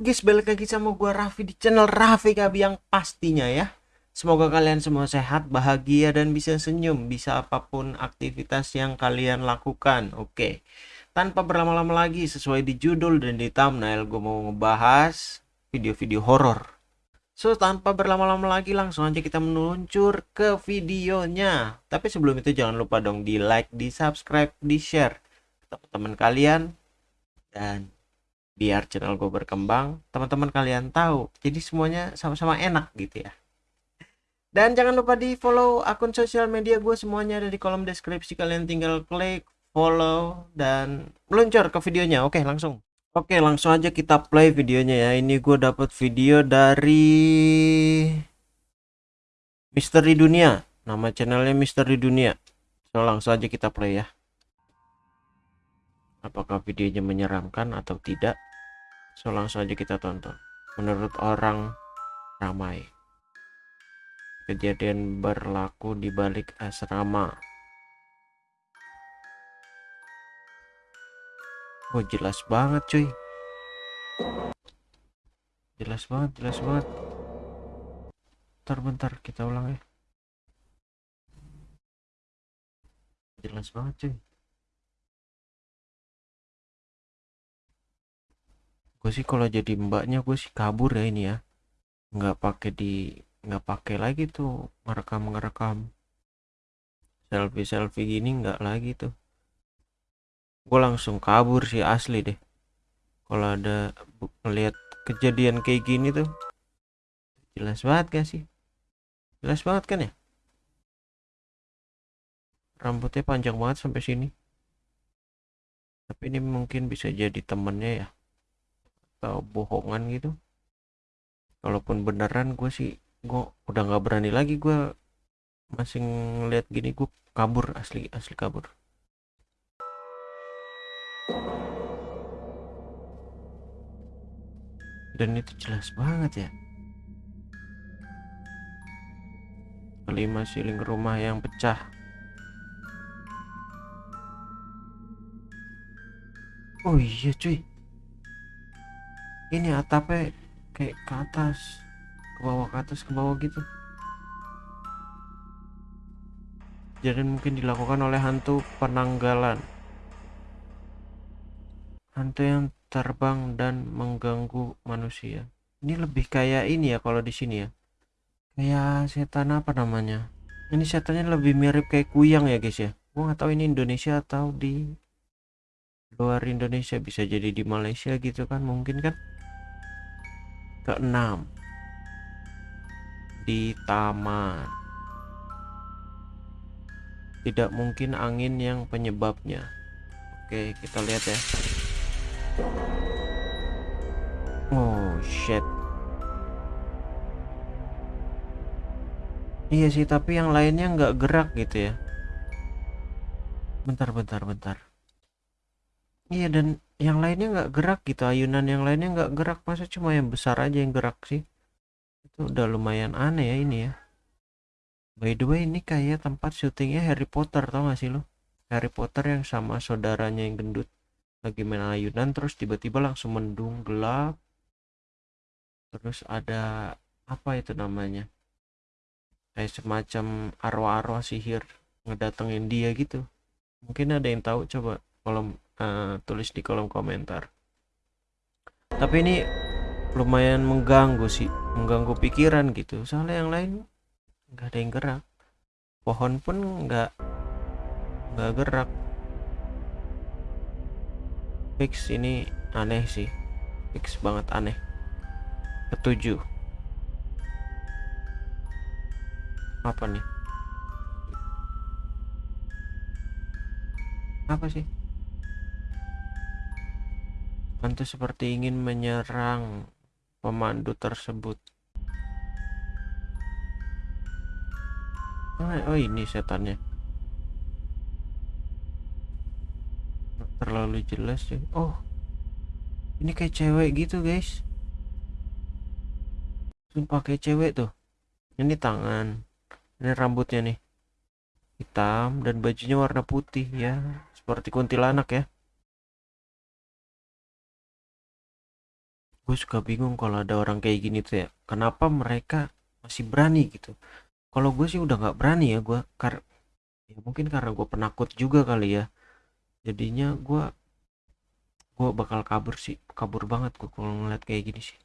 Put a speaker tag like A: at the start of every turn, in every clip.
A: guys, balik lagi sama gua Raffi di channel Raffi Kabi yang pastinya ya. Semoga kalian semua sehat, bahagia dan bisa senyum, bisa apa pun aktivitas yang kalian lakukan. Oke. Tanpa berlama-lama lagi sesuai di judul dan di thumbnail gue mau ngebahas video-video horor. So, tanpa berlama-lama lagi langsung aja kita meluncur ke videonya. Tapi sebelum itu jangan lupa dong di like, di subscribe, di share teman-teman kalian dan biar channel gue berkembang teman-teman kalian tahu jadi semuanya sama-sama enak gitu ya. Dan jangan lupa di follow akun sosial media gue semuanya ada di kolom deskripsi kalian tinggal klik follow dan meluncur ke videonya. Oke langsung. Oke langsung aja kita play videonya ya. Ini gue dapat video dari Misteri Dunia. Nama channelnya Misteri Dunia. So langsung aja kita play ya. Apakah videonya menyeramkan atau tidak So langsung aja kita tonton. Menurut orang ramai. Kejadian berlaku di balik asrama. Oh jelas banget cuy. Jelas banget, jelas banget. Bentar, bentar, kita ulang ya. Jelas banget cuy. Gue sih kalau jadi mbaknya gue sih kabur ya ini ya. Nggak pakai di nggak pakai lagi tuh ngerekam ngerekam selfie selfie gini nggak lagi tuh. Gue langsung kabur sih asli deh. Kalau ada ngelihat kejadian kayak gini tuh jelas banget gak sih? Jelas banget kan ya? Rambutnya panjang banget sampai sini. Tapi ini mungkin bisa jadi temennya ya atau bohongan gitu. Kalaupun beneran gue sih gue udah nggak berani lagi gue masih ngeliat gini gue kabur asli asli kabur. Dan itu jelas banget ya. Kelima siling rumah yang pecah. Oh iya cuy ini atapnya kayak ke atas ke bawah ke atas ke bawah gitu. Jadi mungkin dilakukan oleh hantu penanggalan. Hantu yang terbang dan mengganggu manusia. Ini lebih kayak ini ya kalau di sini ya. Kayak setan apa namanya? Ini setannya lebih mirip kayak kuyang ya guys ya. Gua nggak tahu ini Indonesia atau di luar Indonesia. Bisa jadi di Malaysia gitu kan mungkin kan keenam. Di taman. Tidak mungkin angin yang penyebabnya. Oke kita lihat ya. Oh shit. Iya sih tapi yang lainnya nggak gerak gitu ya. Bentar bentar bentar. Iya dan yang lainnya nggak gerak gitu ayunan yang lainnya nggak gerak. Masa cuma yang besar aja yang gerak sih? Itu udah lumayan aneh ya ini ya. By the way ini kayak tempat syutingnya Harry Potter tau gak sih lo Harry Potter yang sama saudaranya yang gendut. Lagi main ayunan terus tiba-tiba langsung mendung gelap. Terus ada apa itu namanya? Kayak semacam arwah-arwah sihir ngedatengin dia gitu. Mungkin ada yang tahu coba kolom uh, tulis di kolom komentar. Tapi ini lumayan mengganggu sih mengganggu pikiran gitu. Soalnya yang lain nggak ada yang gerak. Pohon pun nggak nggak gerak. Fix ini aneh sih. Fix banget aneh. Ketujuh. Apa nih? Apa sih Hantu seperti ingin menyerang pemandu tersebut. Oh, ini setannya. Terlalu jelas sih. Oh. Ini kayak cewek gitu, guys. Sumpah kayak cewek tuh. Ini tangan. Ini rambutnya nih. Hitam dan bajunya warna putih ya. Seperti kuntilanak ya. Gue suka bingung kalau ada orang kayak gini tuh ya kenapa mereka masih berani gitu? Kalau gue sih udah nggak berani ya gue kar ya mungkin karena gue penakut juga kali ya. Jadinya gue gue bakal kabur sih kabur banget gue kalau ngeliat kayak gini sih.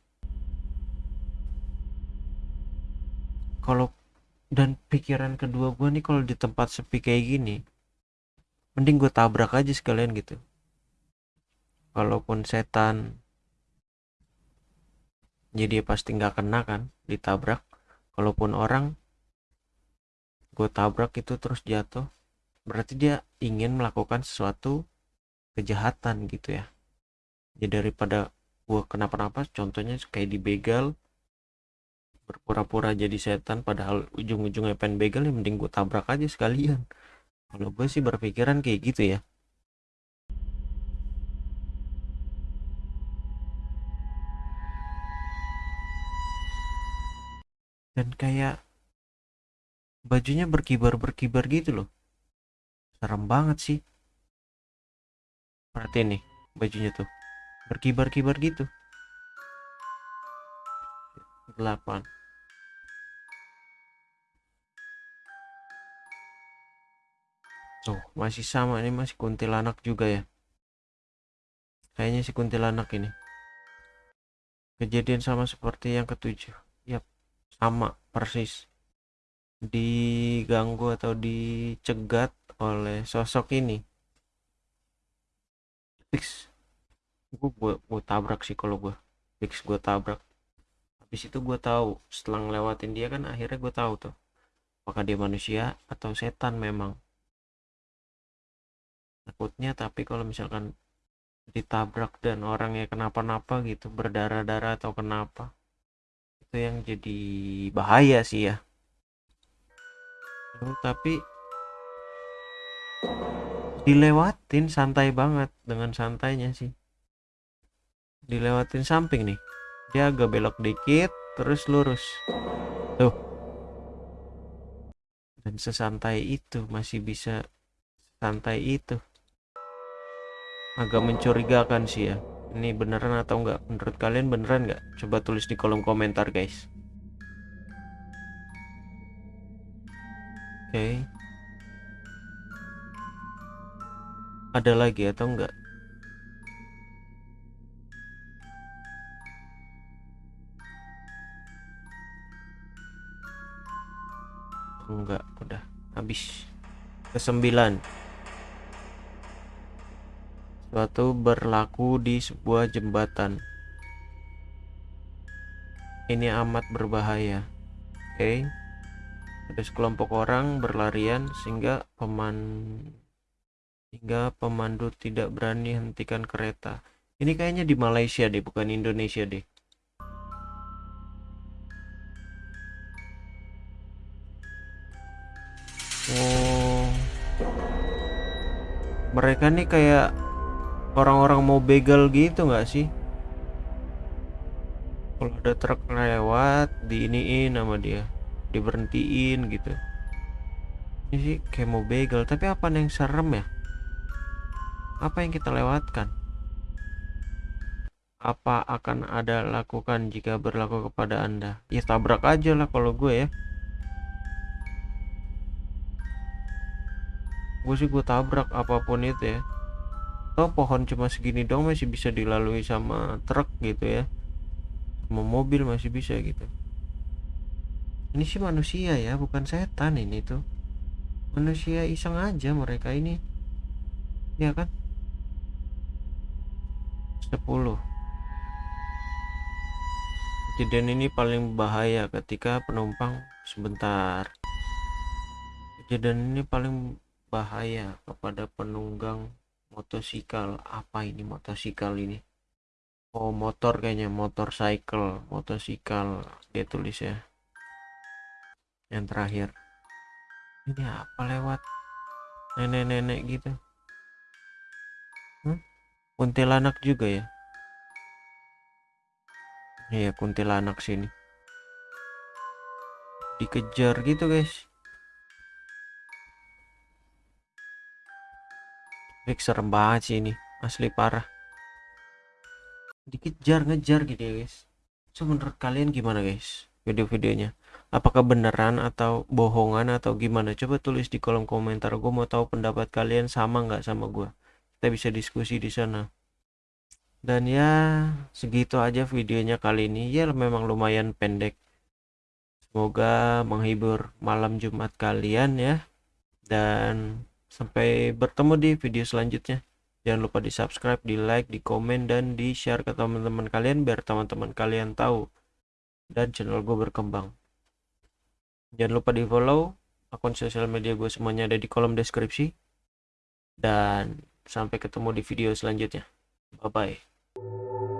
A: Kalau dan pikiran kedua gue nih kalau di tempat sepi kayak gini mending gue tabrak aja sekalian gitu. Walaupun setan jadi ya pasti nggak kena kan ditabrak. Kalaupun orang gue tabrak itu terus jatuh berarti dia ingin melakukan sesuatu kejahatan gitu ya. Jadi daripada gue kenapa-napa contohnya kayak dibegal berpura-pura jadi setan padahal ujung-ujungnya pengen begal ya mending gue tabrak aja sekalian. Kalau gue sih berpikiran kayak gitu ya dan kayak bajunya berkibar-berkibar gitu loh serem banget sih perhatiin nih bajunya tuh berkibar-kibar gitu 8 Tuh, masih sama ini masih kuntilanak juga ya. Kayaknya si kuntilanak ini. Kejadian sama seperti yang ketujuh. Sama persis. Diganggu atau dicegat oleh sosok ini. Fix. Gue, gue, gue tabrak sih kalau gue. Fix gue tabrak. Habis itu gue tahu setelah ngelewatin dia kan akhirnya gue tahu tuh. Apakah dia manusia atau setan memang takutnya tapi kalau misalkan ditabrak dan orangnya kenapa-napa gitu berdarah-darah atau kenapa itu yang jadi bahaya sih ya. Tapi dilewatin santai banget dengan santainya sih. Dilewatin samping nih. Dia agak belok dikit terus lurus. Tuh. Dan sesantai itu masih bisa santai itu. Agak mencurigakan sih ya ini beneran atau enggak? Menurut kalian beneran nggak coba tulis di kolom komentar guys. Oke. Okay. ada lagi atau enggak? Enggak udah habis. Kesembilan suatu berlaku di sebuah jembatan. Ini amat berbahaya. Oke. Okay. Ada sekelompok orang berlarian sehingga peman hingga pemandu tidak berani hentikan kereta. Ini kayaknya di Malaysia deh, bukan Indonesia deh. Oh. Mereka nih kayak orang-orang mau begal gitu nggak sih? Kalau ada truk lewat diiniin sama dia diberhentiin gitu. Ini sih kayak mau begal tapi apa yang serem ya? Apa yang kita lewatkan? Apa akan ada lakukan jika berlaku kepada anda? Ya tabrak aja lah kalau gue ya. Gue sih gue tabrak apa pun itu ya oh pohon cuma segini dong masih bisa dilalui sama truk gitu ya. Sama mobil masih bisa gitu. Ini sih manusia ya bukan setan ini tuh. Manusia iseng aja mereka ini. Ya kan? 10 kejadian ini paling bahaya ketika penumpang sebentar. Kejadian ini paling bahaya kepada penunggang motosikal apa ini motosikal ini? Oh motor kayaknya motor cycle motosikal dia tulis ya. Yang terakhir. Ini apa lewat? Nenek-nenek gitu. Hmm? kuntilanak juga ya? Iya kuntilanak sini. Dikejar gitu guys Fix serem banget sih ini. Asli parah. Dikejar ngejar gitu ya guys. So menurut kalian gimana guys video-videonya? Apakah beneran atau bohongan atau gimana? Coba tulis di kolom komentar. Gue mau tahu pendapat kalian sama nggak sama gue kita bisa diskusi di sana. Dan ya segitu aja videonya kali ini. Ya memang lumayan pendek. Semoga menghibur malam Jumat kalian ya. Dan sampai bertemu di video selanjutnya. Jangan lupa di subscribe di like di komen dan di share ke teman-teman kalian biar teman-teman kalian tahu dan channel gue berkembang. Jangan lupa di follow akun sosial media gue semuanya ada di kolom deskripsi. Dan sampai ketemu di video selanjutnya. Bye bye